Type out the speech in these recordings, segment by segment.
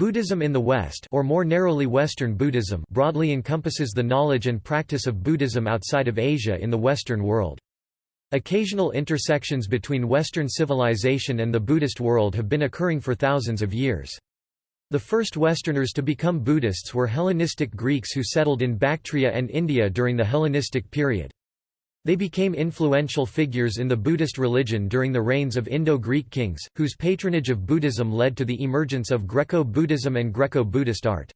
Buddhism in the West or more narrowly Western Buddhism broadly encompasses the knowledge and practice of Buddhism outside of Asia in the Western world. Occasional intersections between Western civilization and the Buddhist world have been occurring for thousands of years. The first Westerners to become Buddhists were Hellenistic Greeks who settled in Bactria and India during the Hellenistic period. They became influential figures in the Buddhist religion during the reigns of Indo-Greek kings, whose patronage of Buddhism led to the emergence of Greco-Buddhism and Greco-Buddhist art.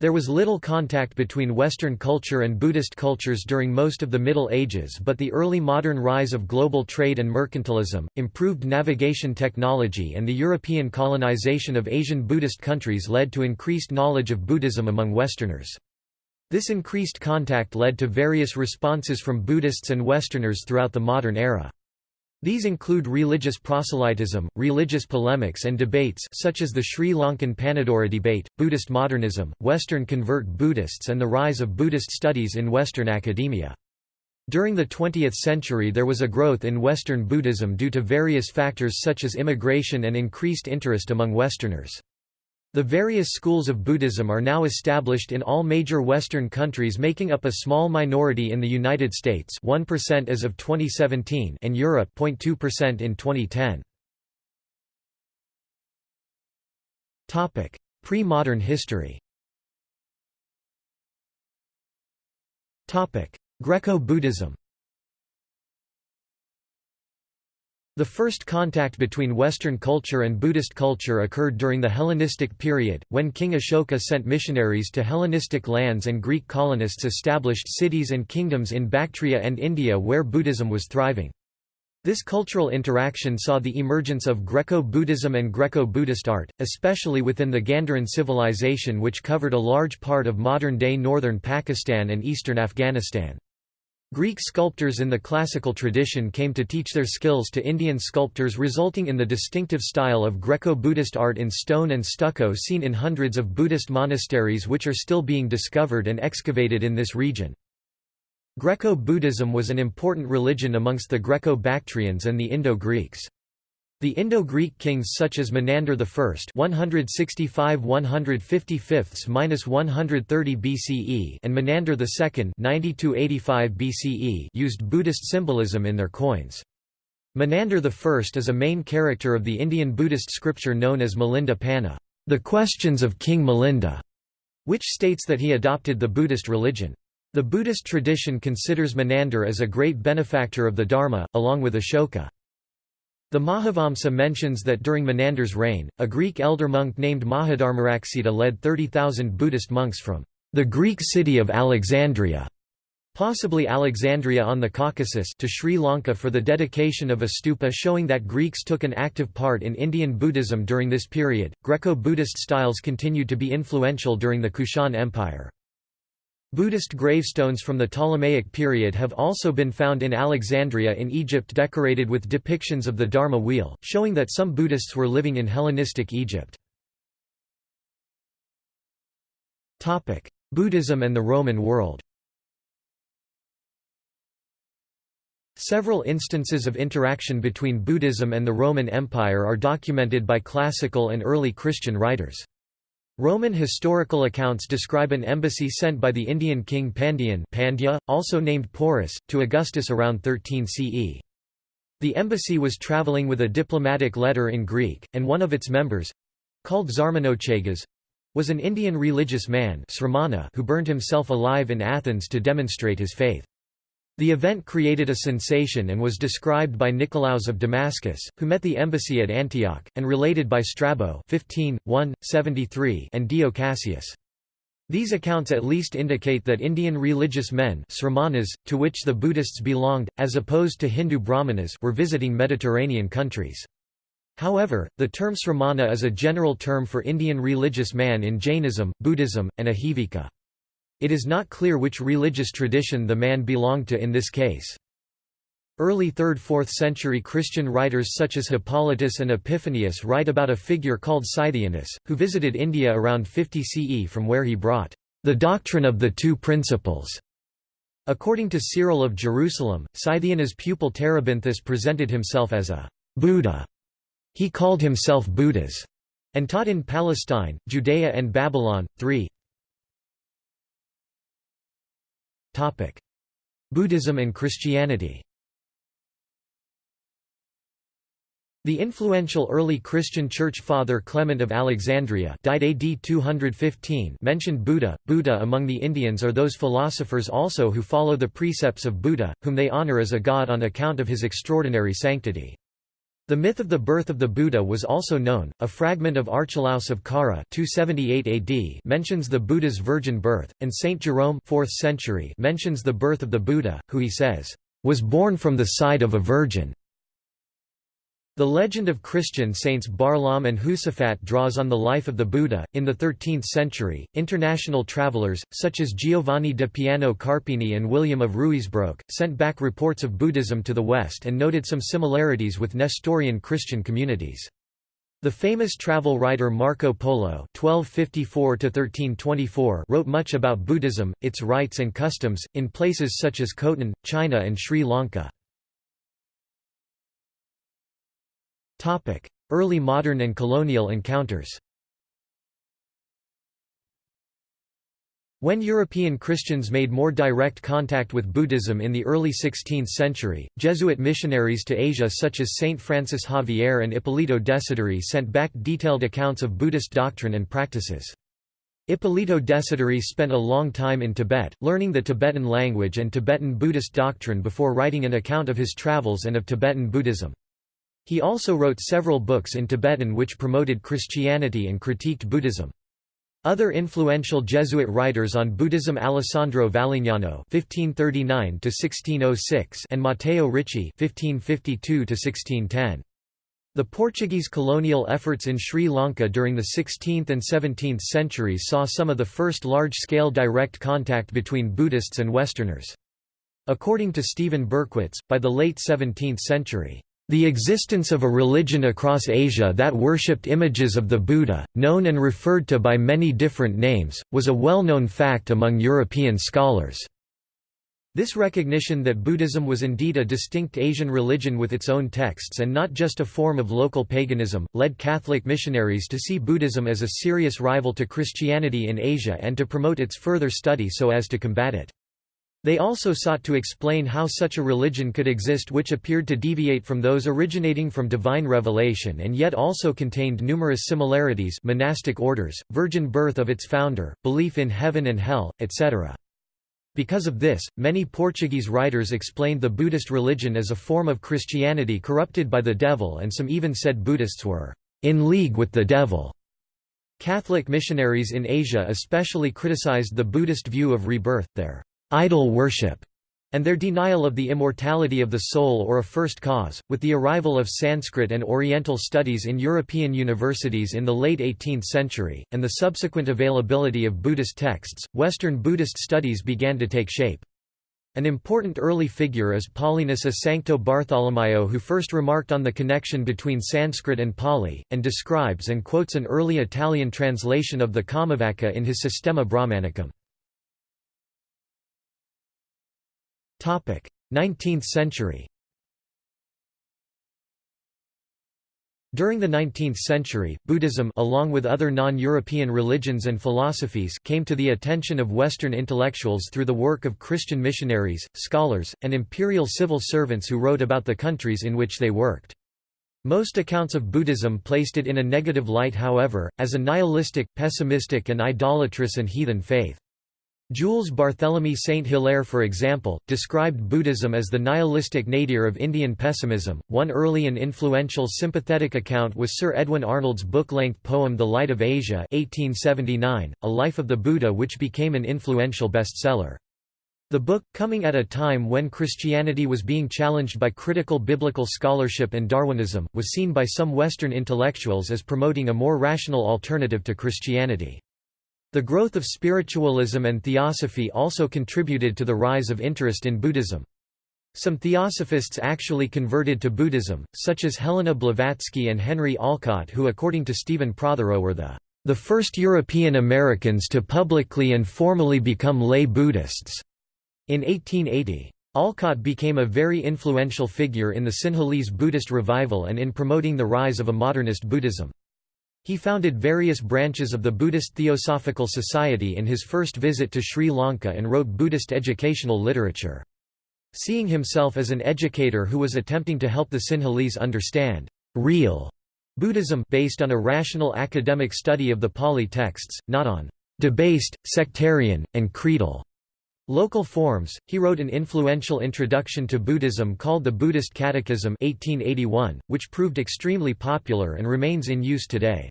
There was little contact between Western culture and Buddhist cultures during most of the Middle Ages but the early modern rise of global trade and mercantilism, improved navigation technology and the European colonization of Asian Buddhist countries led to increased knowledge of Buddhism among Westerners. This increased contact led to various responses from Buddhists and Westerners throughout the modern era. These include religious proselytism, religious polemics and debates such as the Sri Lankan Panadura debate, Buddhist modernism, Western convert Buddhists and the rise of Buddhist studies in Western academia. During the 20th century there was a growth in Western Buddhism due to various factors such as immigration and increased interest among Westerners. The various schools of Buddhism are now established in all major Western countries making up a small minority in the United States 1% as of 2017 and Europe 0.2% in 2010. Pre-modern history Greco-Buddhism The first contact between Western culture and Buddhist culture occurred during the Hellenistic period, when King Ashoka sent missionaries to Hellenistic lands and Greek colonists established cities and kingdoms in Bactria and India where Buddhism was thriving. This cultural interaction saw the emergence of Greco-Buddhism and Greco-Buddhist art, especially within the Gandharan civilization which covered a large part of modern-day northern Pakistan and eastern Afghanistan. Greek sculptors in the classical tradition came to teach their skills to Indian sculptors resulting in the distinctive style of Greco-Buddhist art in stone and stucco seen in hundreds of Buddhist monasteries which are still being discovered and excavated in this region. Greco-Buddhism was an important religion amongst the Greco-Bactrians and the Indo-Greeks. The Indo-Greek kings such as Menander I 165 130 BCE and Menander II 90 BCE used Buddhist symbolism in their coins. Menander I is a main character of the Indian Buddhist scripture known as Milinda Panha, the Questions of King Milinda, which states that he adopted the Buddhist religion. The Buddhist tradition considers Menander as a great benefactor of the Dharma, along with Ashoka. The Mahavamsa mentions that during Menander's reign, a Greek elder monk named Mahadharmaraksita led 30,000 Buddhist monks from the Greek city of Alexandria possibly Alexandria on the Caucasus to Sri Lanka for the dedication of a stupa showing that Greeks took an active part in Indian Buddhism during this period. Greco-Buddhist styles continued to be influential during the Kushan Empire. Buddhist gravestones from the Ptolemaic period have also been found in Alexandria in Egypt decorated with depictions of the Dharma wheel, showing that some Buddhists were living in Hellenistic Egypt. Buddhism and the Roman world Several instances of interaction between Buddhism and the Roman Empire are documented by classical and early Christian writers. Roman historical accounts describe an embassy sent by the Indian king Pandyan Pandya, also named Porus, to Augustus around 13 CE. The embassy was travelling with a diplomatic letter in Greek, and one of its members—called Zarmanochagas—was an Indian religious man who burned himself alive in Athens to demonstrate his faith. The event created a sensation and was described by Nicolaus of Damascus, who met the embassy at Antioch, and related by Strabo 15, 1, 73 and Dio Cassius. These accounts at least indicate that Indian religious men sramanas, to which the Buddhists belonged, as opposed to Hindu brahmanas were visiting Mediterranean countries. However, the term sramana is a general term for Indian religious man in Jainism, Buddhism, and Ajivika. It is not clear which religious tradition the man belonged to in this case. Early 3rd–4th century Christian writers such as Hippolytus and Epiphanius write about a figure called Scythianus, who visited India around 50 CE from where he brought the doctrine of the two principles. According to Cyril of Jerusalem, Scythianus' pupil Terebinthus presented himself as a Buddha. He called himself Buddhas and taught in Palestine, Judea and Babylon. 3 Buddhism and Christianity The influential early Christian church father Clement of Alexandria died AD 215 mentioned Buddha. Buddha among the Indians are those philosophers also who follow the precepts of Buddha, whom they honor as a god on account of his extraordinary sanctity. The myth of the birth of the Buddha was also known. A fragment of Archelaus of Kara 278 AD mentions the Buddha's virgin birth, and Saint Jerome 4th century mentions the birth of the Buddha, who he says, was born from the side of a virgin. The legend of Christian saints Barlaam and Josaphat draws on the life of the Buddha. In the 13th century, international travelers, such as Giovanni da Piano Carpini and William of Ruysbroek, sent back reports of Buddhism to the West and noted some similarities with Nestorian Christian communities. The famous travel writer Marco Polo (1254–1324) wrote much about Buddhism, its rites and customs, in places such as Khotan, China, and Sri Lanka. Early modern and colonial encounters When European Christians made more direct contact with Buddhism in the early 16th century, Jesuit missionaries to Asia such as Saint Francis Xavier and Ippolito Desideri sent back detailed accounts of Buddhist doctrine and practices. Ippolito Desideri spent a long time in Tibet, learning the Tibetan language and Tibetan Buddhist doctrine before writing an account of his travels and of Tibetan Buddhism. He also wrote several books in Tibetan which promoted Christianity and critiqued Buddhism. Other influential Jesuit writers on Buddhism Alessandro Valignano (1539–1606) and Matteo Ricci (1552–1610). The Portuguese colonial efforts in Sri Lanka during the 16th and 17th centuries saw some of the first large-scale direct contact between Buddhists and Westerners. According to Stephen Berkwitz, by the late 17th century, the existence of a religion across Asia that worshipped images of the Buddha, known and referred to by many different names, was a well-known fact among European scholars. This recognition that Buddhism was indeed a distinct Asian religion with its own texts and not just a form of local paganism, led Catholic missionaries to see Buddhism as a serious rival to Christianity in Asia and to promote its further study so as to combat it. They also sought to explain how such a religion could exist which appeared to deviate from those originating from divine revelation and yet also contained numerous similarities monastic orders, virgin birth of its founder, belief in heaven and hell, etc. Because of this, many Portuguese writers explained the Buddhist religion as a form of Christianity corrupted by the devil and some even said Buddhists were in league with the devil. Catholic missionaries in Asia especially criticized the Buddhist view of rebirth, their idol worship, and their denial of the immortality of the soul or a first cause. With the arrival of Sanskrit and Oriental studies in European universities in the late 18th century, and the subsequent availability of Buddhist texts, Western Buddhist studies began to take shape. An important early figure is Paulinus a Sancto Bartholomaeo who first remarked on the connection between Sanskrit and Pali, and describes and quotes an early Italian translation of the Kammavaca in his Systema Brahmanicum. 19th century During the 19th century, Buddhism along with other non-European religions and philosophies came to the attention of Western intellectuals through the work of Christian missionaries, scholars, and imperial civil servants who wrote about the countries in which they worked. Most accounts of Buddhism placed it in a negative light however, as a nihilistic, pessimistic and idolatrous and heathen faith. Jules Barthélemy Saint-Hilaire for example, described Buddhism as the nihilistic nadir of Indian pessimism. One early and influential sympathetic account was Sir Edwin Arnold's book-length poem The Light of Asia 1879, a life of the Buddha which became an influential bestseller. The book, coming at a time when Christianity was being challenged by critical biblical scholarship and Darwinism, was seen by some Western intellectuals as promoting a more rational alternative to Christianity. The growth of spiritualism and theosophy also contributed to the rise of interest in Buddhism. Some theosophists actually converted to Buddhism, such as Helena Blavatsky and Henry Olcott who according to Stephen Prothero were the, the first European Americans to publicly and formally become lay Buddhists. In 1880. Olcott became a very influential figure in the Sinhalese Buddhist revival and in promoting the rise of a modernist Buddhism. He founded various branches of the Buddhist Theosophical Society in his first visit to Sri Lanka and wrote Buddhist educational literature. Seeing himself as an educator who was attempting to help the Sinhalese understand real Buddhism based on a rational academic study of the Pali texts, not on debased, sectarian, and creedal local forms, he wrote an influential introduction to Buddhism called the Buddhist Catechism 1881, which proved extremely popular and remains in use today.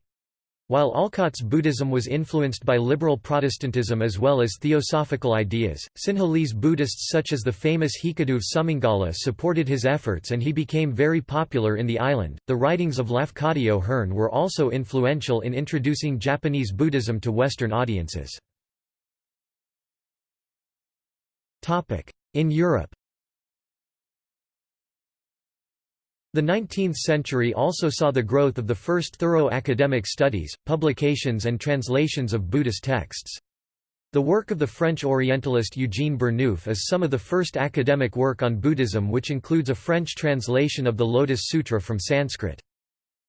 While Olcott's Buddhism was influenced by liberal Protestantism as well as theosophical ideas, Sinhalese Buddhists such as the famous Hikaduv Sumangala supported his efforts and he became very popular in the island. The writings of Lafcadio Hearn were also influential in introducing Japanese Buddhism to Western audiences. In Europe The 19th century also saw the growth of the first thorough academic studies, publications and translations of Buddhist texts. The work of the French Orientalist Eugène Burnouf is some of the first academic work on Buddhism which includes a French translation of the Lotus Sutra from Sanskrit.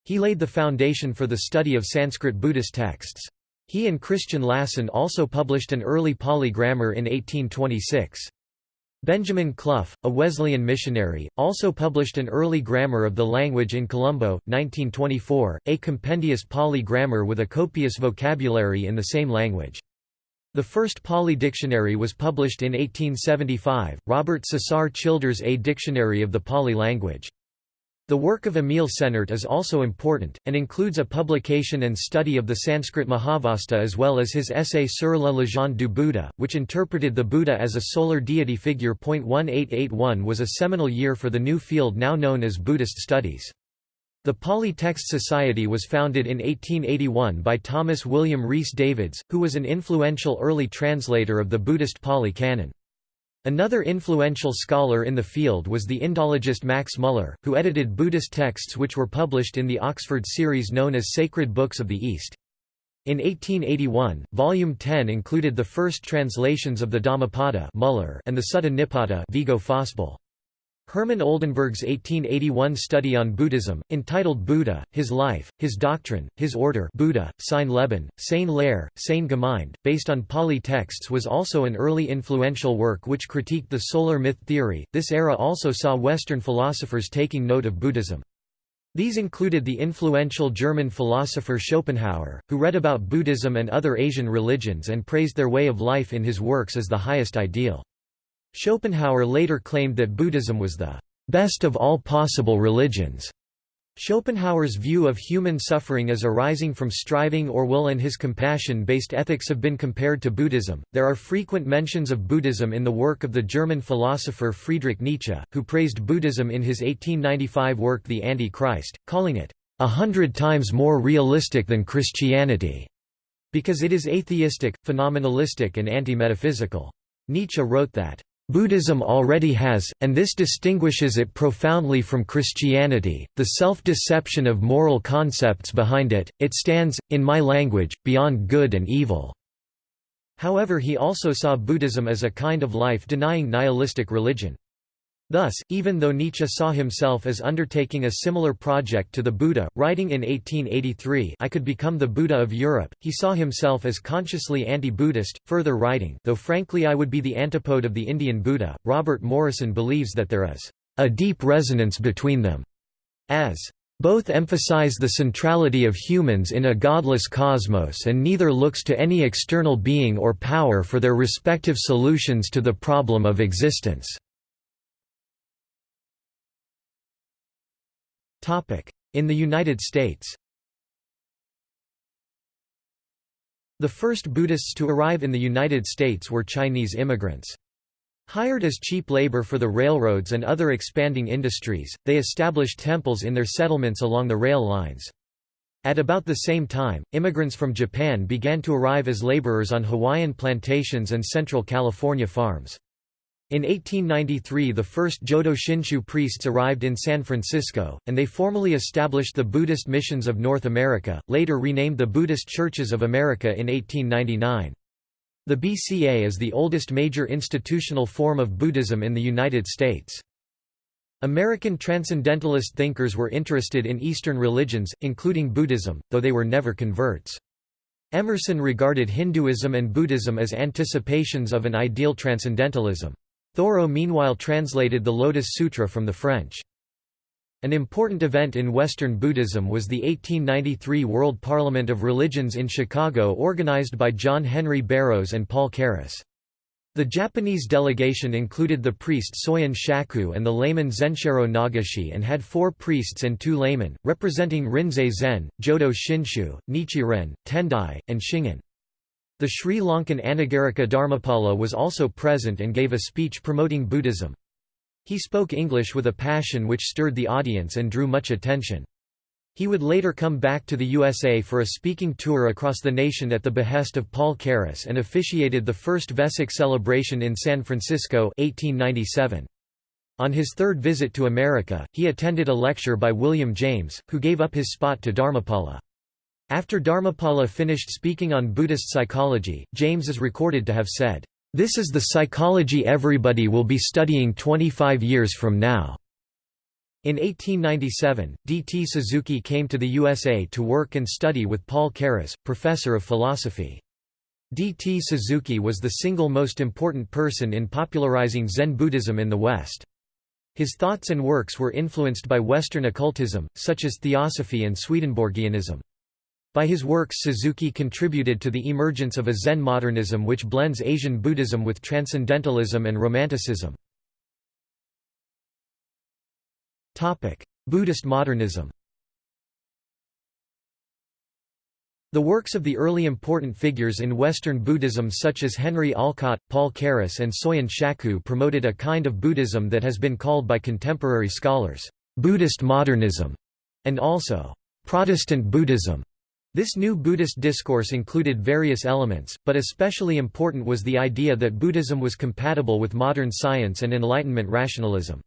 He laid the foundation for the study of Sanskrit Buddhist texts. He and Christian Lassen also published an early Pali grammar in 1826. Benjamin Clough, a Wesleyan missionary, also published an early grammar of the language in Colombo, 1924, a compendious Pali grammar with a copious vocabulary in the same language. The first Pali dictionary was published in 1875, Robert Caesar Childers A Dictionary of the Pali Language. The work of Emil Senart is also important, and includes a publication and study of the Sanskrit Mahavastu as well as his essay Sur la légende du Bouddha, which interpreted the Buddha as a solar deity figure. 1881 was a seminal year for the new field now known as Buddhist studies. The Pali Text Society was founded in 1881 by Thomas William Rhys Davids, who was an influential early translator of the Buddhist Pali Canon. Another influential scholar in the field was the Indologist Max Muller, who edited Buddhist texts which were published in the Oxford series known as Sacred Books of the East. In 1881, Volume 10 included the first translations of the Dhammapada Muller and the Sutta Nipata Viggo Fausbøll. Herman Oldenberg's 1881 study on Buddhism, entitled Buddha, His Life, His Doctrine, His Order Buddha, sein Leben, seine Lehre, seine Gemeinde, based on Pali texts was also an early influential work which critiqued the solar myth theory. This era also saw Western philosophers taking note of Buddhism. These included the influential German philosopher Schopenhauer, who read about Buddhism and other Asian religions and praised their way of life in his works as the highest ideal. Schopenhauer later claimed that Buddhism was the best of all possible religions. Schopenhauer's view of human suffering as arising from striving or will and his compassion-based ethics have been compared to Buddhism. There are frequent mentions of Buddhism in the work of the German philosopher Friedrich Nietzsche, who praised Buddhism in his 1895 work The Anti-Christ, calling it a hundred times more realistic than Christianity, because it is atheistic, phenomenalistic and anti-metaphysical. Nietzsche wrote that Buddhism already has, and this distinguishes it profoundly from Christianity, the self-deception of moral concepts behind it, it stands, in my language, beyond good and evil." However he also saw Buddhism as a kind of life-denying nihilistic religion. Thus, even though Nietzsche saw himself as undertaking a similar project to the Buddha, writing in 1883 I could become the Buddha of Europe, he saw himself as consciously anti-Buddhist, further writing though frankly I would be the antipode of the Indian Buddha, Robert Morrison believes that there is a deep resonance between them, as both emphasize the centrality of humans in a godless cosmos and neither looks to any external being or power for their respective solutions to the problem of existence. In the United States The first Buddhists to arrive in the United States were Chinese immigrants. Hired as cheap labor for the railroads and other expanding industries, they established temples in their settlements along the rail lines. At about the same time, immigrants from Japan began to arrive as laborers on Hawaiian plantations and Central California farms. In 1893 the first Jodo Shinshu priests arrived in San Francisco, and they formally established the Buddhist Missions of North America, later renamed the Buddhist Churches of America in 1899. The BCA is the oldest major institutional form of Buddhism in the United States. American transcendentalist thinkers were interested in Eastern religions, including Buddhism, though they were never converts. Emerson regarded Hinduism and Buddhism as anticipations of an ideal transcendentalism. Thoreau meanwhile translated the Lotus Sutra from the French. An important event in Western Buddhism was the 1893 World Parliament of Religions in Chicago organized by John Henry Barrows and Paul Carus. The Japanese delegation included the priest Soyen Shaku and the layman Zensharo Nagashi and had four priests and two laymen, representing Rinzai Zen, Jodo Shinshu, Nichiren, Tendai, and Shingon. The Sri Lankan Anagarika Dharmapala was also present and gave a speech promoting Buddhism. He spoke English with a passion which stirred the audience and drew much attention. He would later come back to the USA for a speaking tour across the nation at the behest of Paul Carus and officiated the first Vesak celebration in San Francisco 1897. On his third visit to America, he attended a lecture by William James, who gave up his spot to Dharmapala. After Dharmapala finished speaking on Buddhist psychology, James is recorded to have said, "...this is the psychology everybody will be studying 25 years from now." In 1897, D. T. Suzuki came to the USA to work and study with Paul Carus, professor of philosophy. D. T. Suzuki was the single most important person in popularizing Zen Buddhism in the West. His thoughts and works were influenced by Western occultism, such as Theosophy and Swedenborgianism. By his works Suzuki contributed to the emergence of a Zen modernism which blends Asian Buddhism with Transcendentalism and Romanticism. Buddhist modernism The works of the early important figures in Western Buddhism such as Henry Olcott, Paul Carus and Soyen Shaku promoted a kind of Buddhism that has been called by contemporary scholars, Buddhist modernism, and also, Protestant Buddhism. This new Buddhist discourse included various elements, but especially important was the idea that Buddhism was compatible with modern science and Enlightenment rationalism.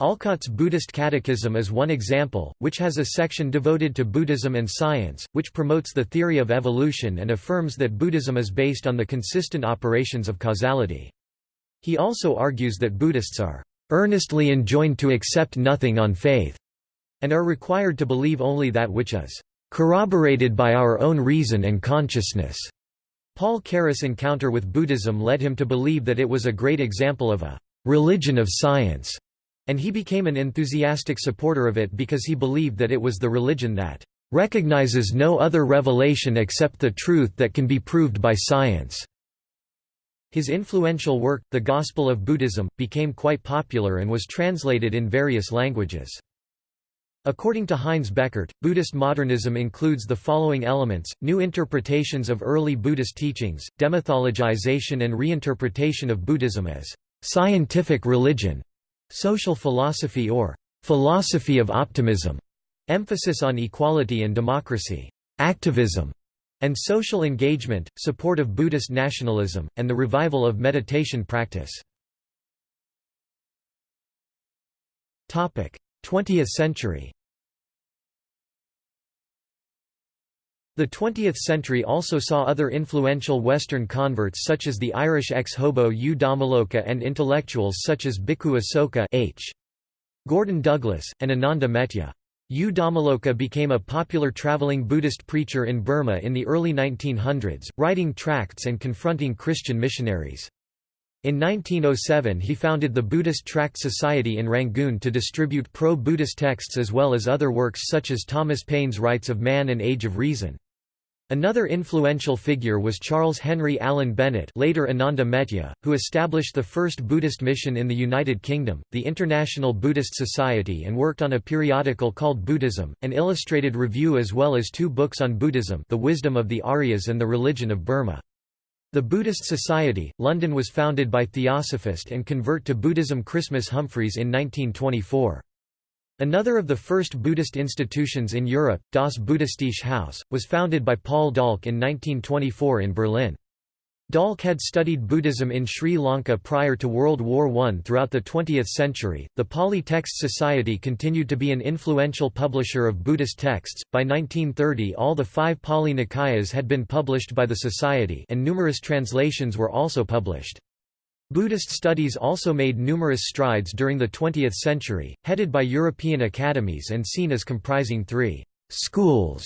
Olcott's Buddhist Catechism is one example, which has a section devoted to Buddhism and science, which promotes the theory of evolution and affirms that Buddhism is based on the consistent operations of causality. He also argues that Buddhists are earnestly enjoined to accept nothing on faith, and are required to believe only that which is corroborated by our own reason and consciousness. Paul Carus' encounter with Buddhism led him to believe that it was a great example of a religion of science and he became an enthusiastic supporter of it because he believed that it was the religion that recognizes no other revelation except the truth that can be proved by science. His influential work, The Gospel of Buddhism, became quite popular and was translated in various languages. According to Heinz Bechert, Buddhist modernism includes the following elements, new interpretations of early Buddhist teachings, demythologization and reinterpretation of Buddhism as scientific religion, Social philosophy or philosophy of optimism, emphasis on equality and democracy, activism, and social engagement, support of Buddhist nationalism, and the revival of meditation practice. 20th century The 20th century also saw other influential Western converts such as the Irish ex-hobo U Dhammaloka and intellectuals such as Bhikkhu Asoka H. Gordon Douglas, and Ananda Metteyya. U Dhammaloka became a popular traveling Buddhist preacher in Burma in the early 1900s, writing tracts and confronting Christian missionaries. In 1907 he founded the Buddhist Tract Society in Rangoon to distribute pro-Buddhist texts as well as other works such as Thomas Paine's Rights of Man and Age of Reason. Another influential figure was Charles Henry Allen Bennett later Ananda Metteyya, who established the first Buddhist mission in the United Kingdom, the International Buddhist Society and worked on a periodical called Buddhism, an illustrated review as well as two books on Buddhism The Wisdom of the Aryas and The Religion of Burma. The Buddhist Society, London was founded by theosophist and convert to Buddhism Christmas Humphreys in 1924. Another of the first Buddhist institutions in Europe, Das Buddhistische Haus, was founded by Paul Dahlke in 1924 in Berlin. Dahlke had studied Buddhism in Sri Lanka prior to World War I. Throughout the 20th century, the Pali Text Society continued to be an influential publisher of Buddhist texts. By 1930, all the five Pali Nikayas had been published by the Society, and numerous translations were also published. Buddhist studies also made numerous strides during the 20th century, headed by European academies and seen as comprising three «schools»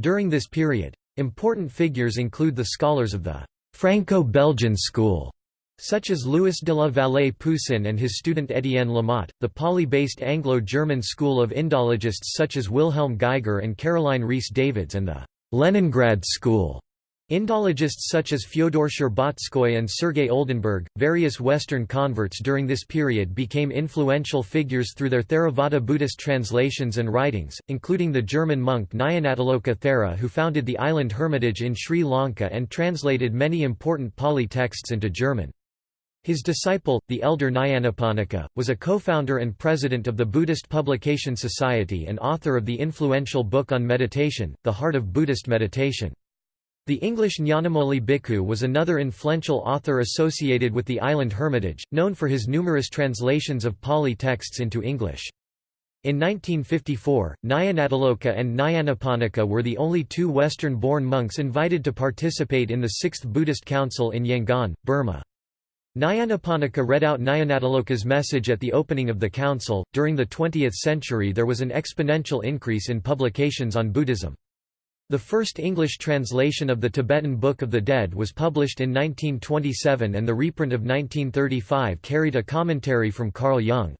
during this period. Important figures include the scholars of the Franco-Belgian school, such as Louis de la Vallée Poussin and his student Étienne Lamotte, the Pali-based Anglo-German school of Indologists such as Wilhelm Geiger and Caroline Rhys Davids and the Leningrad school. Indologists such as Fyodor Shcherbatskoy and Sergei Oldenburg, various Western converts during this period became influential figures through their Theravada Buddhist translations and writings, including the German monk Nyanatiloka Thera who founded the island hermitage in Sri Lanka and translated many important Pali texts into German. His disciple, the elder Nyanaponika, was a co-founder and president of the Buddhist Publication Society and author of the influential book on meditation, The Heart of Buddhist Meditation. The English Nyanamoli Bhikkhu was another influential author associated with the island hermitage, known for his numerous translations of Pali texts into English. In 1954, Nyanatiloka and Nyanaponika were the only two Western-born monks invited to participate in the Sixth Buddhist Council in Yangon, Burma. Nyanaponika read out Nyanatiloka's message at the opening of the council. During the 20th century, there was an exponential increase in publications on Buddhism. The first English translation of the Tibetan Book of the Dead was published in 1927 and the reprint of 1935 carried a commentary from Carl Jung.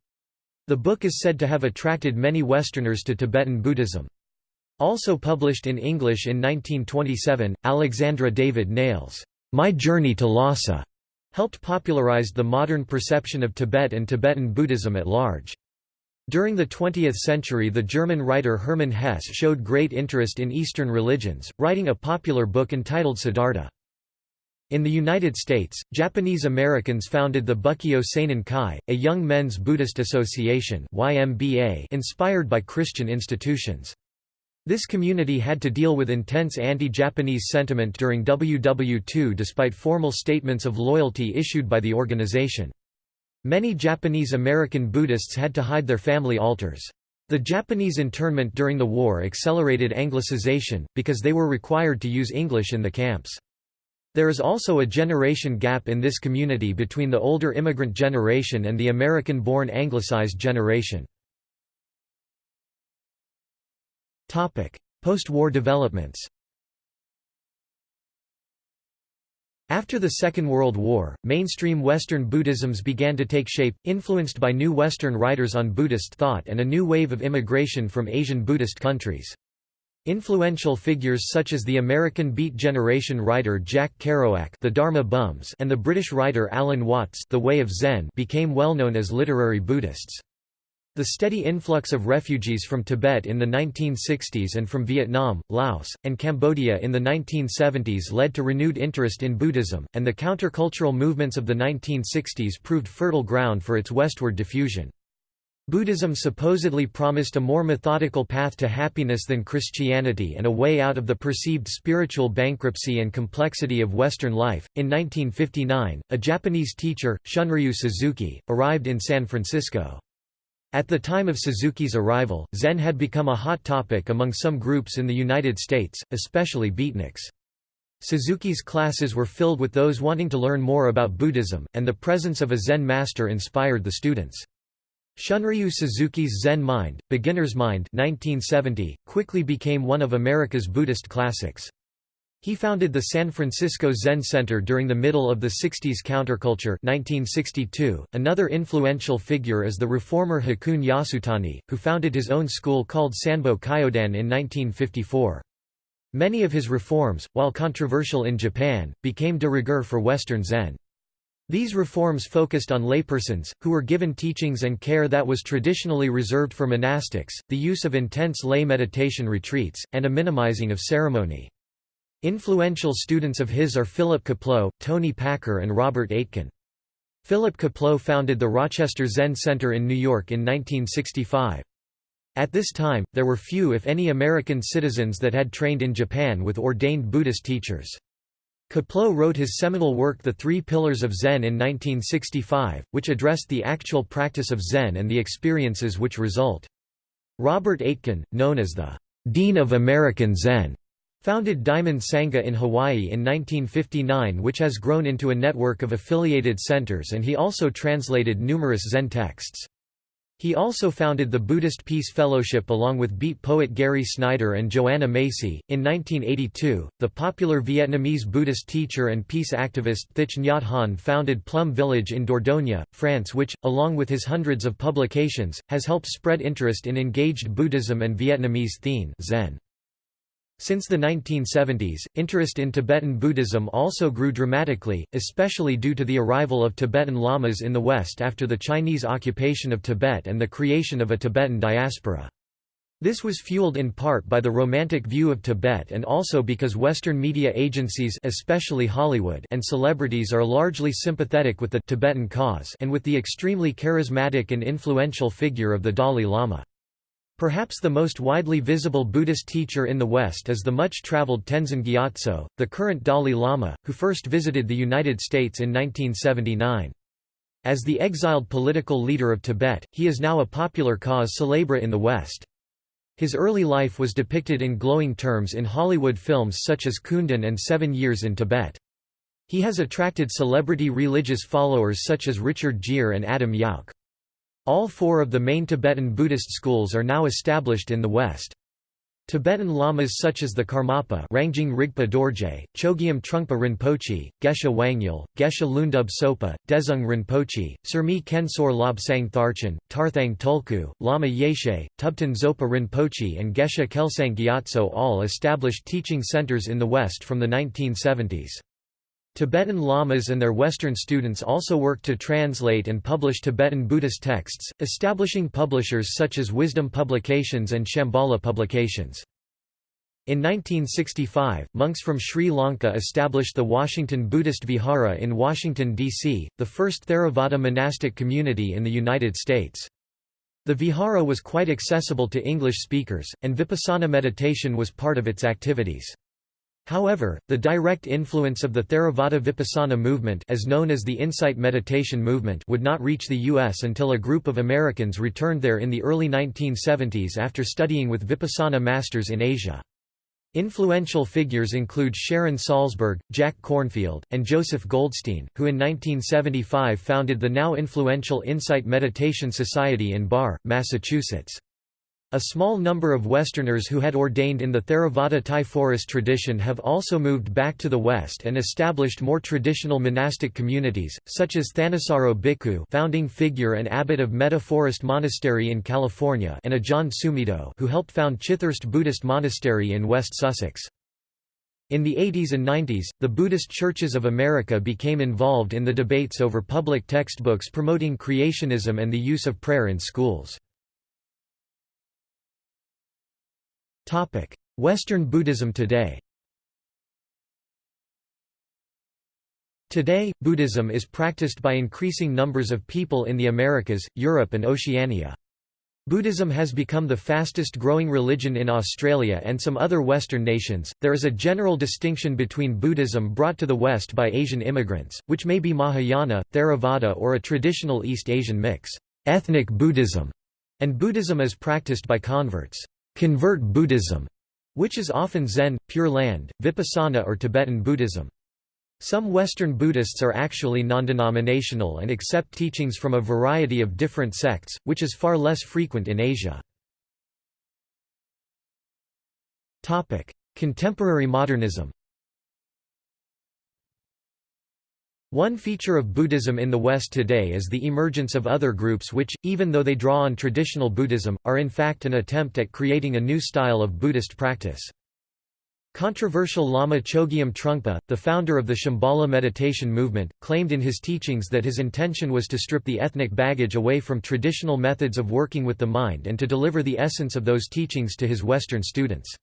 The book is said to have attracted many Westerners to Tibetan Buddhism. Also published in English in 1927, Alexandra David Néel's My Journey to Lhasa helped popularize the modern perception of Tibet and Tibetan Buddhism at large. During the 20th century the German writer Hermann Hesse showed great interest in Eastern religions, writing a popular book entitled Siddhartha. In the United States, Japanese Americans founded the Bukkyo Seinen Kai, a young men's Buddhist association inspired by Christian institutions. This community had to deal with intense anti-Japanese sentiment during WW2 despite formal statements of loyalty issued by the organization. Many Japanese American Buddhists had to hide their family altars. The Japanese internment during the war accelerated Anglicization, because they were required to use English in the camps. There is also a generation gap in this community between the older immigrant generation and the American-born Anglicized generation. Post-war developments After the Second World War, mainstream Western Buddhisms began to take shape, influenced by new Western writers on Buddhist thought and a new wave of immigration from Asian Buddhist countries. Influential figures such as the American Beat Generation writer Jack Kerouac the Dharma Bums and the British writer Alan Watts the Way of Zen became well known as literary Buddhists. The steady influx of refugees from Tibet in the 1960s and from Vietnam, Laos, and Cambodia in the 1970s led to renewed interest in Buddhism, and the countercultural movements of the 1960s proved fertile ground for its westward diffusion. Buddhism supposedly promised a more methodical path to happiness than Christianity and a way out of the perceived spiritual bankruptcy and complexity of Western life. In 1959, a Japanese teacher, Shunryu Suzuki, arrived in San Francisco. At the time of Suzuki's arrival, Zen had become a hot topic among some groups in the United States, especially beatniks. Suzuki's classes were filled with those wanting to learn more about Buddhism, and the presence of a Zen master inspired the students. Shunryu Suzuki's Zen Mind, Beginner's Mind 1970, quickly became one of America's Buddhist classics. He founded the San Francisco Zen Center during the middle of the 60s counterculture 1962. .Another influential figure is the reformer Hakuun Yasutani, who founded his own school called Sanbo Kyodan in 1954. Many of his reforms, while controversial in Japan, became de rigueur for Western Zen. These reforms focused on laypersons, who were given teachings and care that was traditionally reserved for monastics, the use of intense lay meditation retreats, and a minimizing of ceremony. Influential students of his are Philip Kapleau, Toni Packer and Robert Aitken. Philip Kapleau founded the Rochester Zen Center in New York in 1965. At this time, there were few if any American citizens that had trained in Japan with ordained Buddhist teachers. Kapleau wrote his seminal work The Three Pillars of Zen in 1965, which addressed the actual practice of Zen and the experiences which result. Robert Aitken, known as the Dean of American Zen, Founded Diamond Sangha in Hawaii in 1959 which has grown into a network of affiliated centers and he also translated numerous Zen texts. He also founded the Buddhist Peace Fellowship along with beat poet Gary Snyder and Joanna Macy. In 1982, the popular Vietnamese Buddhist teacher and peace activist Thich Nhat Hanh founded Plum Village in Dordogne, France, which, along with his hundreds of publications, has helped spread interest in engaged Buddhism and Vietnamese Thien Zen. Since the 1970s, interest in Tibetan Buddhism also grew dramatically, especially due to the arrival of Tibetan lamas in the West after the Chinese occupation of Tibet and the creation of a Tibetan diaspora. This was fueled in part by the romantic view of Tibet and also because Western media agencies especially Hollywood and celebrities are largely sympathetic with the Tibetan cause and with the extremely charismatic and influential figure of the Dalai Lama. Perhaps the most widely visible Buddhist teacher in the West is the much-traveled Tenzin Gyatso, the current Dalai Lama, who first visited the United States in 1979. As the exiled political leader of Tibet, he is now a popular cause célèbre in the West. His early life was depicted in glowing terms in Hollywood films such as Kundun and Seven Years in Tibet. He has attracted celebrity religious followers such as Richard Gere and Adam Yauch. All four of the main Tibetan Buddhist schools are now established in the West. Tibetan lamas such as the Karmapa Rangjung Rigpa Dorje, Chogyam Trungpa Rinpoche, Geshe Wangyal, Geshe Lundub Sopa, Dezhung Rinpoche, Surmi Kensor Lobsang Tharchan, Tarthang Tulku, Lama Yeshe, Thubten Zopa Rinpoche and Geshe Kelsang Gyatso all established teaching centers in the West from the 1970s. Tibetan lamas and their Western students also work to translate and publish Tibetan Buddhist texts, establishing publishers such as Wisdom Publications and Shambhala Publications. In 1965, monks from Sri Lanka established the Washington Buddhist Vihara in Washington, D.C., the first Theravada monastic community in the United States. The Vihara was quite accessible to English speakers, and Vipassana meditation was part of its activities. However, the direct influence of the Theravada Vipassana movement as known as the Insight Meditation movement would not reach the U.S. until a group of Americans returned there in the early 1970s after studying with Vipassana masters in Asia. Influential figures include Sharon Salzberg, Jack Kornfield, and Joseph Goldstein, who in 1975 founded the now influential Insight Meditation Society in Barre, Massachusetts. A small number of Westerners who had ordained in the Theravada Thai forest tradition have also moved back to the West and established more traditional monastic communities, such as Thanissaro Bhikkhu founding figure and abbot of Metta Forest Monastery in California and Ajahn Sumedho who helped found Chithurst Buddhist Monastery in West Sussex. In the 80s and 90s, the Buddhist Churches of America became involved in the debates over public textbooks promoting creationism and the use of prayer in schools. Western Buddhism today Today, Buddhism is practiced by increasing numbers of people in the Americas, Europe and Oceania. Buddhism has become the fastest growing religion in Australia and some other Western nations. There is a general distinction between Buddhism brought to the West by Asian immigrants, which may be Mahayana, Theravada, or a traditional East Asian mix, ethnic Buddhism, and Buddhism as practiced by converts convert Buddhism, which is often Zen, Pure Land, Vipassana or Tibetan Buddhism. Some Western Buddhists are actually non-denominational and accept teachings from a variety of different sects, which is far less frequent in Asia. Contemporary modernism One feature of Buddhism in the West today is the emergence of other groups which, even though they draw on traditional Buddhism, are in fact an attempt at creating a new style of Buddhist practice. Controversial Lama Chogyam Trungpa, the founder of the Shambhala meditation movement, claimed in his teachings that his intention was to strip the ethnic baggage away from traditional methods of working with the mind and to deliver the essence of those teachings to his Western students.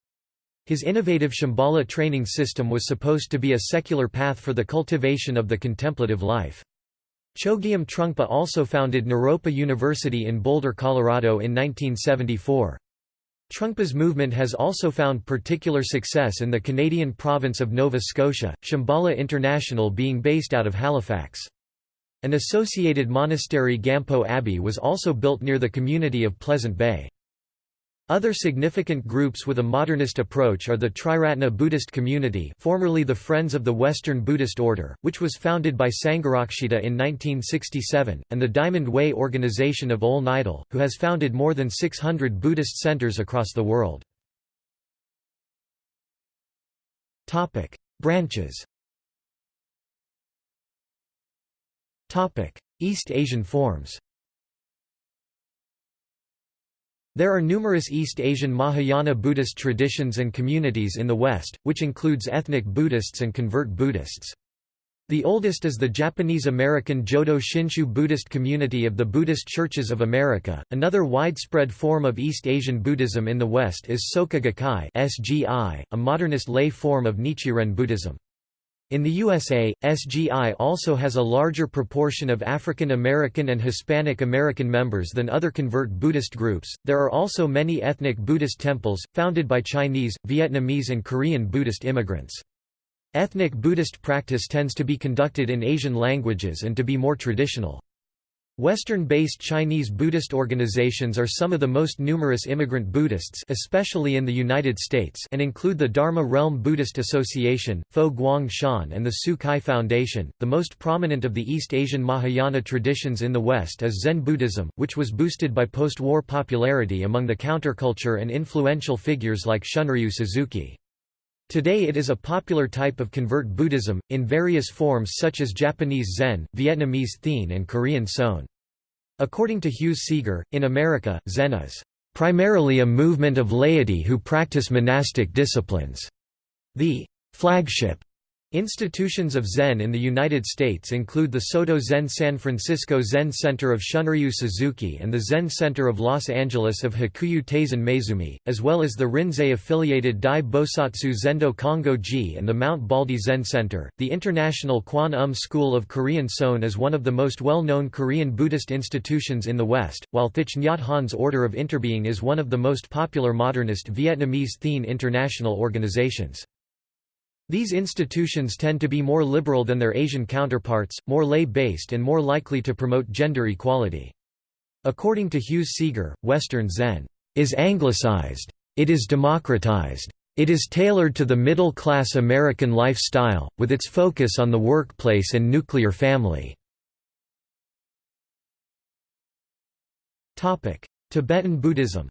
His innovative Shambhala training system was supposed to be a secular path for the cultivation of the contemplative life. Chogyam Trungpa also founded Naropa University in Boulder, Colorado in 1974. Trungpa's movement has also found particular success in the Canadian province of Nova Scotia, Shambhala International being based out of Halifax. An associated monastery Gampo Abbey was also built near the community of Pleasant Bay. Other significant groups with a modernist approach are the Triratna Buddhist community formerly the Friends of the Western Buddhist Order, which was founded by Sangharakshita in 1967, and the Diamond Way Organization of Ole Nydahl, who has founded more than 600 Buddhist centers across the world. Branches East Asian forms There are numerous East Asian Mahayana Buddhist traditions and communities in the West, which includes ethnic Buddhists and convert Buddhists. The oldest is the Japanese-American Jodo Shinshu Buddhist community of the Buddhist Churches of America. Another widespread form of East Asian Buddhism in the West is Soka Gakkai (SGI), a modernist lay form of Nichiren Buddhism. In the USA, SGI also has a larger proportion of African American and Hispanic American members than other convert Buddhist groups. There are also many ethnic Buddhist temples, founded by Chinese, Vietnamese, and Korean Buddhist immigrants. Ethnic Buddhist practice tends to be conducted in Asian languages and to be more traditional. Western-based Chinese Buddhist organizations are some of the most numerous immigrant Buddhists especially in the United States and include the Dharma Realm Buddhist Association, Fo Guang Shan and the Tzu Chi Foundation. The most prominent of the East Asian Mahayana traditions in the West is Zen Buddhism, which was boosted by post-war popularity among the counterculture and influential figures like Shunryu Suzuki. Today it is a popular type of convert Buddhism, in various forms such as Japanese Zen, Vietnamese Thien and Korean Seon. According to Hughes Seager, in America, Zen is primarily a movement of laity who practice monastic disciplines. The flagship Institutions of Zen in the United States include the Soto Zen San Francisco Zen Center of Shunryu Suzuki and the Zen Center of Los Angeles of Hakuyu Taizan Maezumi, as well as the Rinzai-affiliated Dai Bosatsu Zendo Kongo-ji and the Mount Baldy Zen Center. The International Kwan Um School of Korean Seon is one of the most well-known Korean Buddhist institutions in the West, while Thich Nhat Hanh's Order of Interbeing is one of the most popular modernist Vietnamese Thien international organizations. These institutions tend to be more liberal than their Asian counterparts, more lay-based and more likely to promote gender equality. According to Hughes Seager, Western Zen is anglicized. It is democratized. It is tailored to the middle-class American lifestyle, with its focus on the workplace and nuclear family. Tibetan Buddhism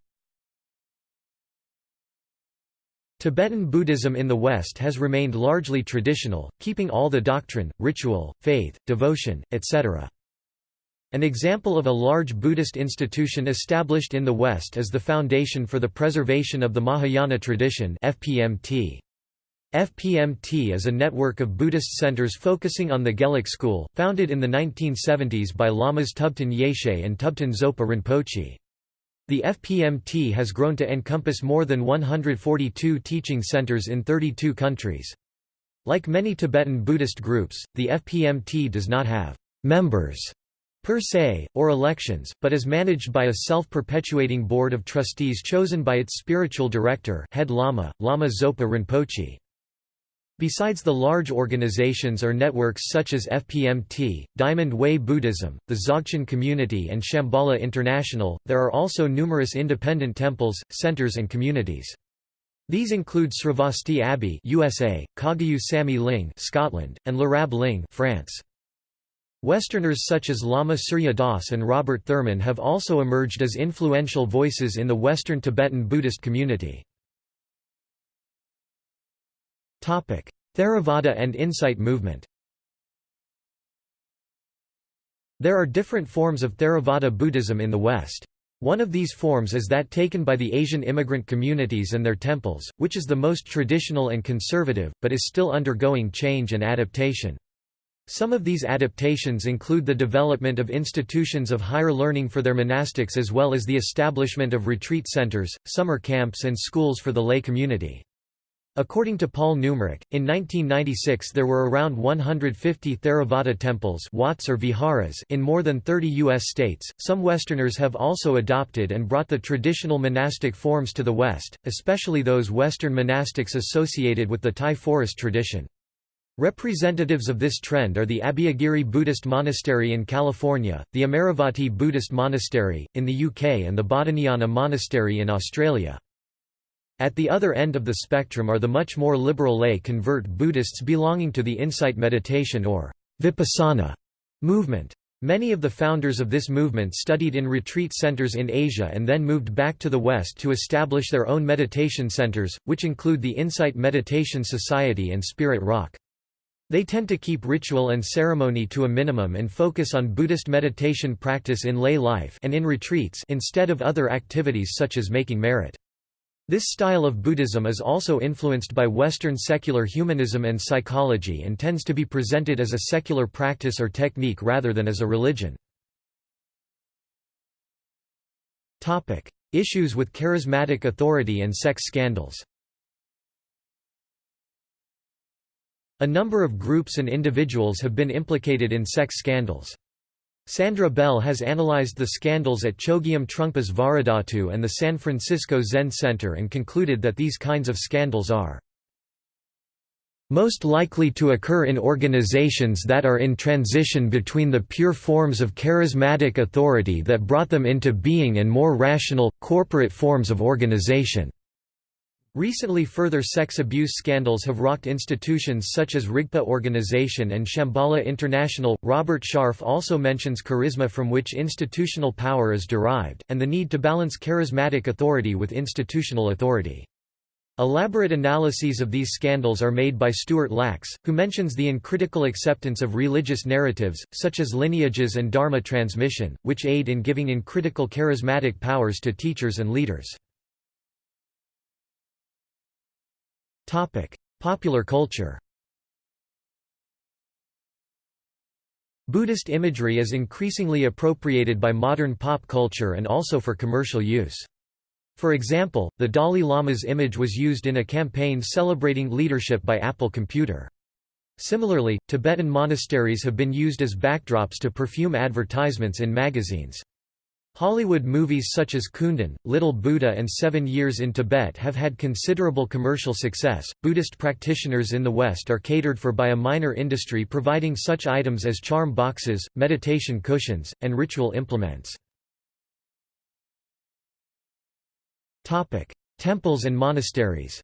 Tibetan Buddhism in the West has remained largely traditional, keeping all the doctrine, ritual, faith, devotion, etc. An example of a large Buddhist institution established in the West is the Foundation for the Preservation of the Mahayana Tradition FPMT. FPMT is a network of Buddhist centers focusing on the Gelug school, founded in the 1970s by Lamas Thubten Yeshe and Thubten Zopa Rinpoche. The FPMT has grown to encompass more than 142 teaching centers in 32 countries. Like many Tibetan Buddhist groups, the FPMT does not have members per se, or elections, but is managed by a self-perpetuating board of trustees chosen by its spiritual director head Lama, Lama Zopa Rinpoche. Besides the large organizations or networks such as FPMT, Diamond Way Buddhism, the Dzogchen Community and Shambhala International, there are also numerous independent temples, centers and communities. These include Sravasti Abbey USA, Kagyu Samye Ling Scotland, and Lerab Ling France. Westerners such as Lama Surya Das and Robert Thurman have also emerged as influential voices in the Western Tibetan Buddhist community. Theravada and Insight movement There are different forms of Theravada Buddhism in the West. One of these forms is that taken by the Asian immigrant communities and their temples, which is the most traditional and conservative, but is still undergoing change and adaptation. Some of these adaptations include the development of institutions of higher learning for their monastics as well as the establishment of retreat centers, summer camps and schools for the lay community. According to Paul Numrich, in 1996 there were around 150 Theravada temples Wats or viharas in more than 30 U.S. states. Some Westerners have also adopted and brought the traditional monastic forms to the West, especially those Western monastics associated with the Thai forest tradition. Representatives of this trend are the Abhayagiri Buddhist Monastery in California, the Amaravati Buddhist Monastery, in the UK and the Bodhinyana Monastery in Australia. At the other end of the spectrum are the much more liberal lay convert Buddhists belonging to the insight meditation or vipassana movement. Many of the founders of this movement studied in retreat centers in Asia and then moved back to the West to establish their own meditation centers, which include the Insight Meditation Society and Spirit Rock. They tend to keep ritual and ceremony to a minimum and focus on Buddhist meditation practice in lay life and in retreats instead of other activities such as making merit. This style of Buddhism is also influenced by Western secular humanism and psychology and tends to be presented as a secular practice or technique rather than as a religion. Issues with charismatic authority and sex scandals A number of groups and individuals have been implicated in sex scandals. Sandra Bell has analyzed the scandals at Chogyam Trungpa's Vajradhatu and the San Francisco Zen Center and concluded that these kinds of scandals are most likely to occur in organizations that are in transition between the pure forms of charismatic authority that brought them into being and more rational, corporate forms of organization. Recently further sex abuse scandals have rocked institutions such as Rigpa Organization and Shambhala International. Robert Sharf also mentions charisma from which institutional power is derived, and the need to balance charismatic authority with institutional authority. Elaborate analyses of these scandals are made by Stuart Lachs, who mentions the uncritical acceptance of religious narratives, such as lineages and dharma transmission, which aid in giving uncritical charismatic powers to teachers and leaders. Topic: Popular culture. Buddhist imagery is increasingly appropriated by modern pop culture and also for commercial use. For example, the Dalai Lama's image was used in a campaign celebrating leadership by Apple Computer. Similarly, Tibetan monasteries have been used as backdrops to perfume advertisements in magazines. Hollywood movies such as Kundun, Little Buddha, and Seven Years in Tibet have had considerable commercial success. Buddhist practitioners in the West are catered for by a minor industry providing such items as charm boxes, meditation cushions, and ritual implements. Topic: Temples and monasteries.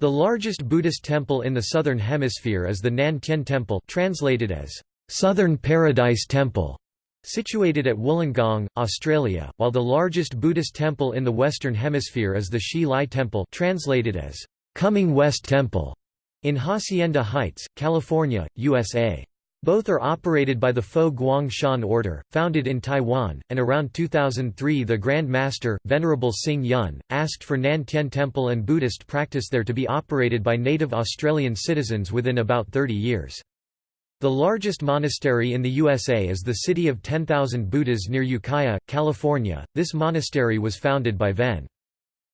The largest Buddhist temple in the southern hemisphere is the Nan Tien Temple, translated as Southern Paradise Temple, situated at Wollongong, Australia, while the largest Buddhist temple in the Western Hemisphere is the Hsi Lai Temple translated as Coming West Temple, in Hacienda Heights, California, USA. Both are operated by the Fo Guang Shan Order, founded in Taiwan, and around 2003 the Grand Master, Venerable Hsing Yun, asked for Nan Tien Temple and Buddhist practice there to be operated by native Australian citizens within about 30 years. The largest monastery in the USA is the City of 10,000 Buddhas near Ukiah, California. This monastery was founded by Ven.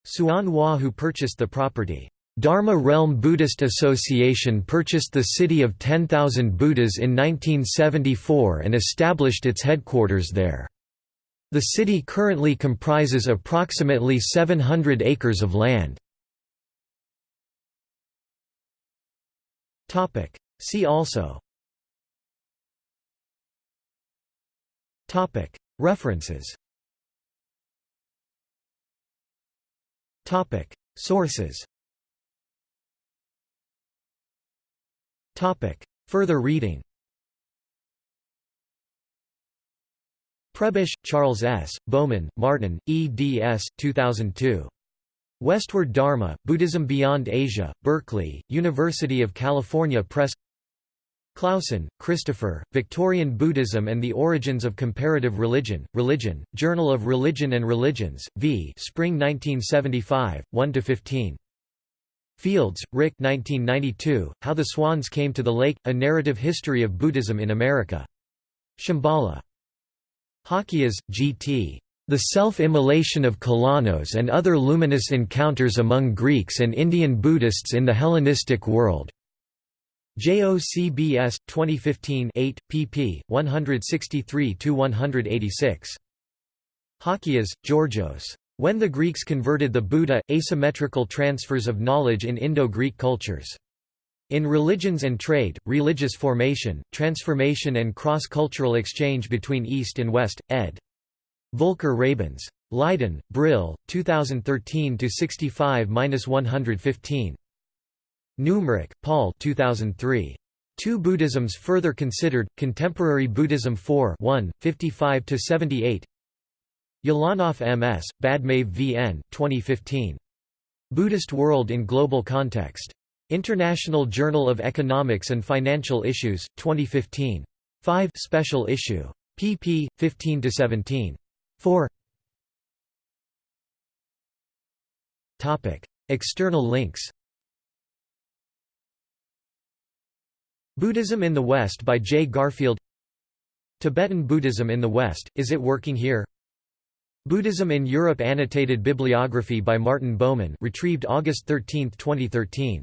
Hsuan Hua who purchased the property. Dharma Realm Buddhist Association purchased the city of 10,000 Buddhas in 1974 and established its headquarters there. The city currently comprises approximately 700 acres of land. See also References. Sources. Further reading. Prebish, Charles S., Baumann, Martin, eds. 2002. Westward Dharma, Buddhism Beyond Asia, Berkeley, University of California Press Clausen, Christopher, Victorian Buddhism and the Origins of Comparative Religion, Religion, Journal of Religion and Religions, v. Spring 1975, 1–15. Fields, Rick 1992, How the Swans Came to the Lake, A Narrative History of Buddhism in America. Shambhala. Halkias, G.T. The Self-Immolation of Kalanos and Other Luminous Encounters Among Greeks and Indian Buddhists in the Hellenistic World. JOCBS 2015 8 pp 163 186 Halkias Georgios When the Greeks converted the Buddha, asymmetrical transfers of knowledge in Indo-Greek cultures. In religions and trade, religious formation, transformation and cross-cultural exchange between East and West, ed. Volker Rabens. Leiden, Brill, 2013-65-115. Neumark, Paul 2003. Two Buddhisms further considered, Contemporary Buddhism 4 1, 55–78 Ulanov M.S., Badmaev V.N., 2015. Buddhist World in Global Context. International Journal of Economics and Financial Issues, 2015. 5 special issue. pp. 15–17. 4 External links Buddhism in the West by J. Garfield Tibetan Buddhism in the West, Is It Working Here? Buddhism in Europe Annotated bibliography by Martin Baumann retrieved August 13, 2013.